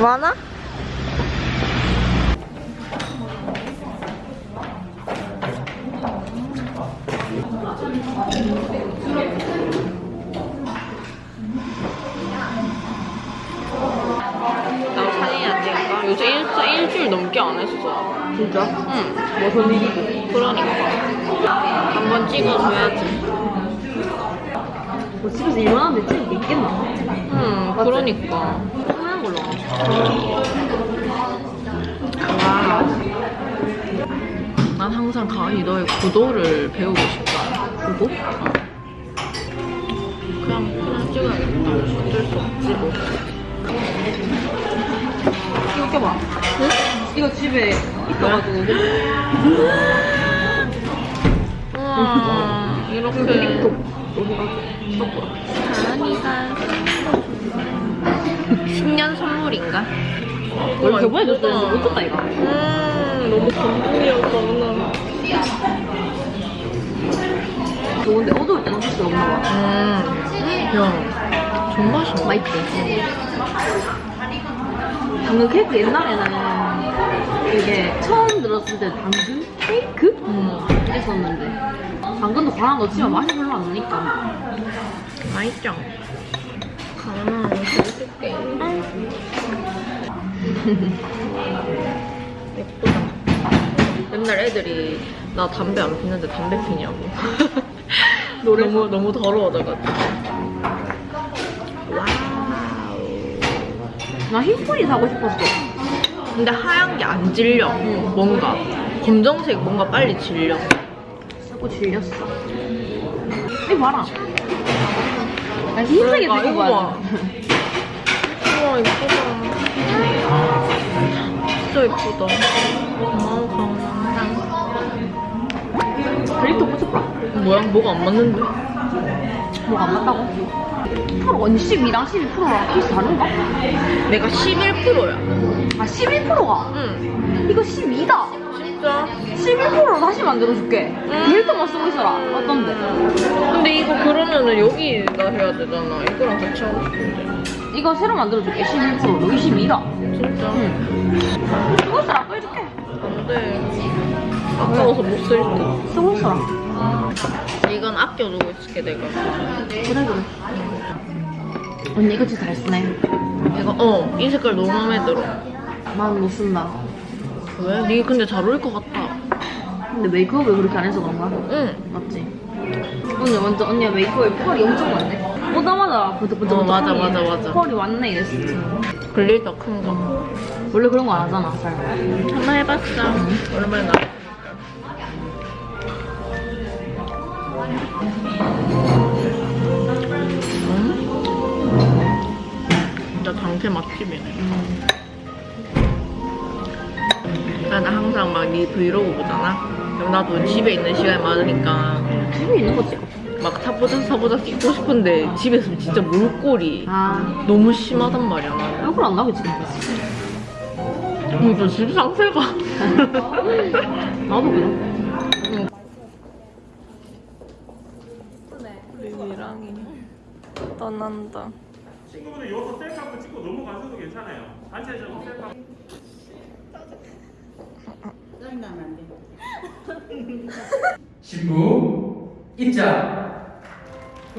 많아? 나 상해야 되니까 요새 일, 일주일 넘게 안 했어. 진짜? 응. 무슨 일이고? 그러니까 한 번 찍어줘야지. 뭐 집에서 일만 하면 찍을 게 있겠나? 응, 그러니까. 걸로. 와. 난 항상 가은이 너의 구도를 배우고 싶다. 그거? 그냥 그냥 찍어야겠다. 어쩔 수 없지 뭐. 이거 껴봐. 응? 이거 집에 있어가지고. 우와 이렇게 또 가은이가 신년 선물인가? 원래 저번에 줬었는데 못 줬다, 이거. 음 너무 감동이었다 오늘. 좋은데 어두울 때는 혹시 없나 봐. 음. 야, 존 맛있다. 맛있지? 당근 케이크 옛날에는 이게 처음 들었을 때 당근 케이크? 음. 했었는데 당근도 과랑 넣지만 맛이 별로 안 나니까 맛있죠? 이거 해줄게. 예쁘다. 맨날 애들이 나 담배 안 피는데 담배 피냐고. 너무 너무 더러워져가지고. Wow. 나 흰머리 사고 싶었어 근데 하얀 게 안 질려. 뭔가 검정색 뭔가 빨리 질려. 자꾸 질렸어 이거 봐라 나 흰색이 그러니까, 이거 봐. 좋아 우와 예쁘다. 진짜 예쁘다. 고마워 가은아. 그립도 꽂혀봐 뭐야? 뭐가 안 맞는데? 뭐가 안 맞다고? 프로 언니 12랑 12%랑 케이스 다른가? 내가 11%야. 아 11%가 응. 이거 12다 진짜. 11%로 다시 만들어줄게 데일터만 쓰고 있어라 어떤데? 그러면은 여기다 해야 되잖아. 이거랑 같이 하고 싶은데. 이거 새로 만들어줄게 11% 여기 12다 진짜. 응 쓰고 있어라 빼줄게 안 돼. 아까워서 못 쓸 듯. 쓰고 있어라 이건 아껴두고 있을게 내가. 그래 그래 언니 이거 진짜 잘 쓰네 이거 어. 이 색깔 너무 마음에 들어. 난 못 쓴다 왜? 니 근데 잘 어울릴 것 같다. 근데 메이크업을 그렇게 안 해서 그런가? 응. 맞지? 언니 완전 언니가 메이크업에 펄이 엄청 많네 보자마자 부들부들 어, 맞아, 맞아, 맞아. 펄이 왔네 이랬어 glitter 큰 거. 원래 그런 거 안 하잖아 잘 한번 해봤어. 오랜만에 나. 음? 진짜 당태 맛집이네. 나는 항상 막 네 브이로그 보잖아. 그럼 나도 집에 있는 시간이 많으니까 집에 있는 거 찍어 막 사보자 사보자 찍고 싶은데 집에 있으면 진짜 물골이 아 너무 심하단 말이야. 나는. 얼굴 안 나게 찍는 거지 진짜 집 상태가. 나도 그래 리랑이 떠난다. 친구분들 여기서 셀카 한번 찍고 넘어가셔도 괜찮아요. 단체적으로 셀카. 신부 입장. 큰 박수 부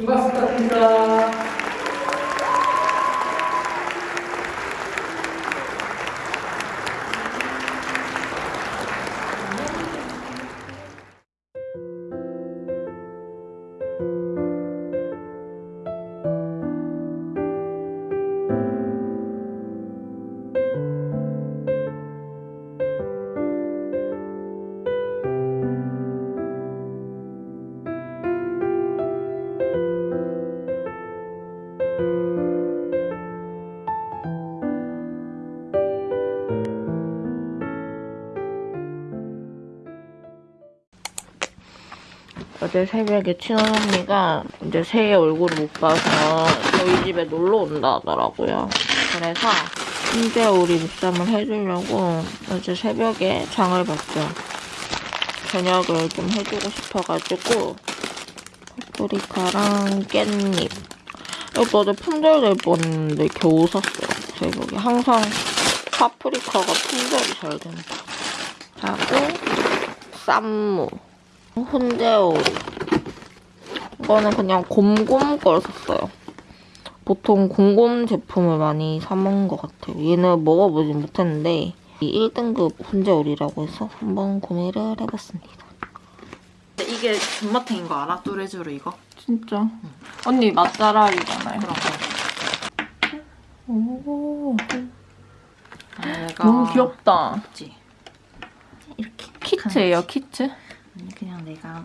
탁드립니다. 어제 새벽에 친언니가 이제 새해 얼굴을 못 봐서 저희 집에 놀러 온다 하더라고요. 그래서 이제 우리 묵삼을 해주려고 어제 새벽에 장을 봤죠. 저녁을 좀 해주고 싶어가지고 파프리카랑 깻잎 어제 품절될 뻔했는데 겨우 샀어요. 새벽에 항상 파프리카가 품절이 잘 된다. 하고 쌈무, 훈제오리. 이거는 그냥 곰곰 걸 샀어요. 보통 곰곰 제품을 많이 사 먹는 것 같아요. 얘는 먹어보진 못했는데 이 1등급 훈제오리라고 해서 한번 구매를 해봤습니다. 이게 존맛탱인 거 알아? 뚜레쥬르 이거? 진짜? 언니 맛잘알이잖아요. 그런 거. 오, 내가 너무 귀엽다. 그치? 이렇게 키트예요, 키트? 내가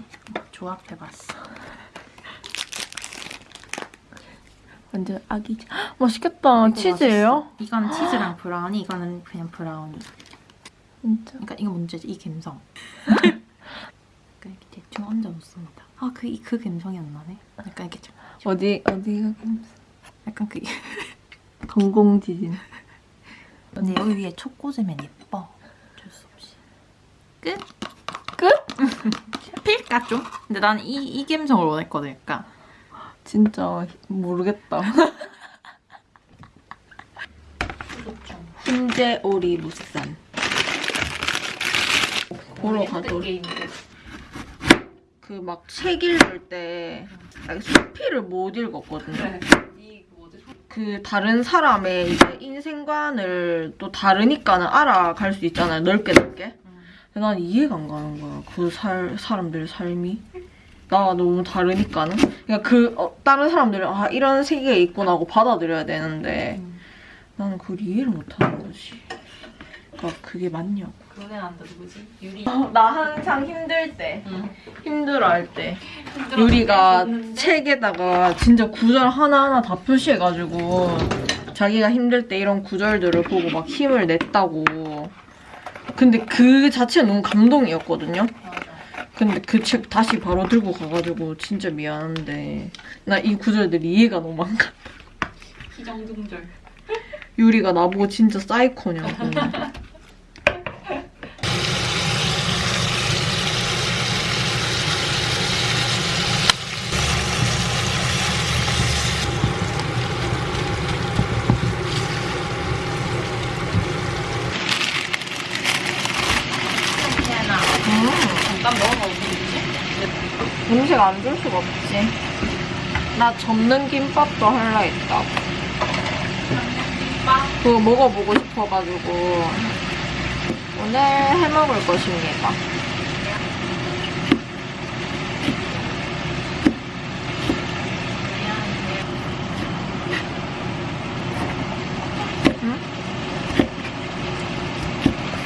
조합해봤어. 완전 아기지. 헉, 맛있겠다. 치즈예요? 이건 치즈랑 브라우니, 이거는 그냥 브라우니. 진짜. 그러니까 이거 문제지, 이 감성. 그러니까 이렇게 대충 얹어 놓습니다. 아, 그, 이- 그 감성이 안 나네. 약간 이렇게 좀, 어디, 어디가 약간 그, 동공지진. 근데 여기 위에 초코잼엔 예뻐. 어쩔 수 없이. 끝? 끝? 필까 좀? 근데 난 이, 이 감성을 원했거든, 약간. 진짜 모르겠다. 훈제 오리 무쌈. 보러 가도 그막 책 읽을 때 수피를 못 읽었거든요. 그 다른 사람의 이제 인생관을 또 다르니까는 알아갈 수 있잖아요. 넓게 넓게. 난 이해가 안 가는 거야. 그 살, 사람들의 삶이. 나와 너무 다르니까는. 그러니까 그 어, 다른 사람들은 아 이런 세계에 있구나 하고 받아들여야 되는데 나는 그걸 이해를 못하는 거지. 그러니까 그게 맞냐고. 애 난다, 누구지? 유리. 나 항상 힘들 때, 응. 힘들어 할 때 유리가 책에다가 진짜 구절 하나하나 다 표시해가지고 자기가 힘들 때 이런 구절들을 보고 막 힘을 냈다고. 근데 그 자체가 너무 감동이었거든요. 근데 그 책 다시 바로 들고 가가지고 진짜 미안한데 나 이 구절들이 이해가 너무 안 가. 희정중절. 유리가 나보고 진짜 사이코냐고. 괜찮아. 잠깐 먹어봐, 우리. 음식 안줄 수가 없지. 나 접는 김밥도 할라 했다. 그거 먹어보고 싶어가지고 오늘 해먹을 것입니다. 응?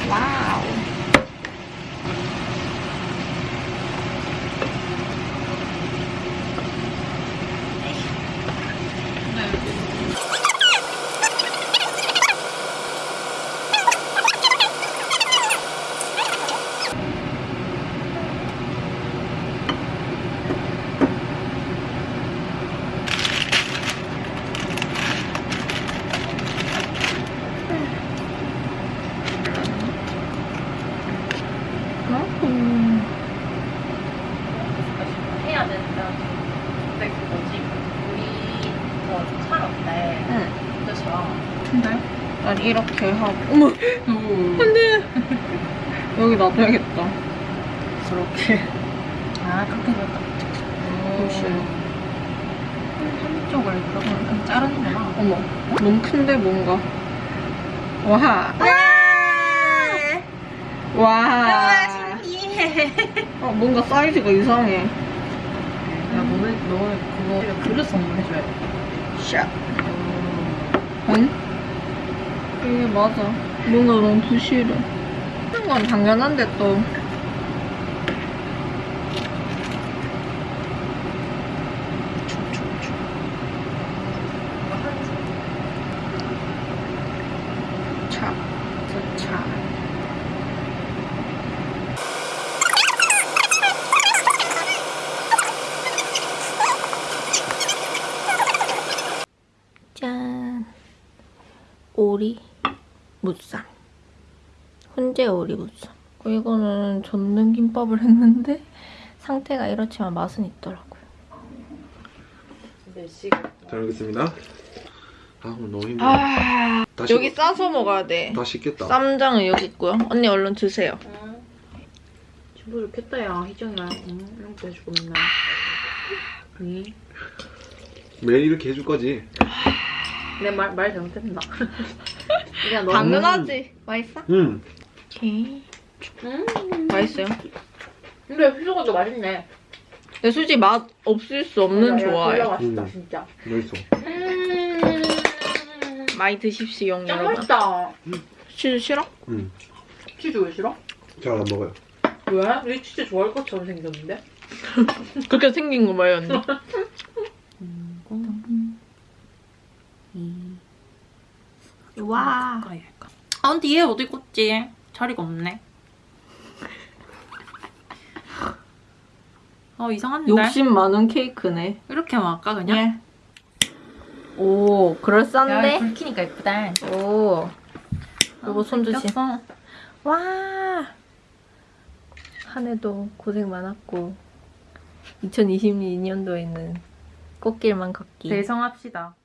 와우. 음. 해야 된다. 근데 그 뭐지? 우리 뭐차 어때? 응. 그죠? 근데? 난 이렇게 하고 어머 안 돼 여기 놔둬야겠다 그렇게 아 그렇게 될까? 혹시 한쪽을 그러면 자르는구나. 어머 너무 큰데 뭔가 와 와. 신기해. 어, 뭔가 사이즈가 이상해. 야 너네 너네 그거 그릇 선물해줘야 돼. 샷. 응? 이게 맞아. 뭔가 너무 부실해. 하는 건 당연한데 또. 차. 저 차. 짠. 오리 무쌈. 훈제 오리 무쌈. 어, 이거는 젓는 김밥을 했는데 상태가 이렇지만 맛은 있더라고요. 몇 시? 잘 먹겠습니다. 아 오늘 너무 힘들어. 아 다시 여기 싸서 먹어야 돼. 다 씻겠다. 쌈장은 여기 있고요. 언니 얼른 드세요. 진짜 좋겠다 야. 응, 이런 거 해주고 맨날. 응. 매일 이렇게 해줄 거지. 내 말 말 잘못했나? 그냥 너. 당연하지. 맛있어? 응. 오케이. 음. 맛있어요. 근데 희정이도 맛있네. 근데 솔직히 맛 없을 수 없는 좋아해. 졸라 맛있다 음. 진짜. 맛있어. 음. 많이 드십시오, 짱 여러분. 맛있다. 치즈 싫어? 응. 치즈 왜 싫어? 잘 안 먹어요. 왜? 왜 치즈 좋아할 것처럼 생겼는데? 그렇게 생긴 거 봐요, 언니. 와. 아 근데 얘 어디 꽂지? 자리가 없네. 어 이상한데? 욕심 많은 케이크네. 이렇게 하면 아까 그냥? 예. 오, 그럴싸한데? 불 켜니까 예쁘다. 오. 요거 손 조심. 꼈어. 와. 한 해도 고생 많았고 2022년도에는 꽃길만 걷기. 대성합시다.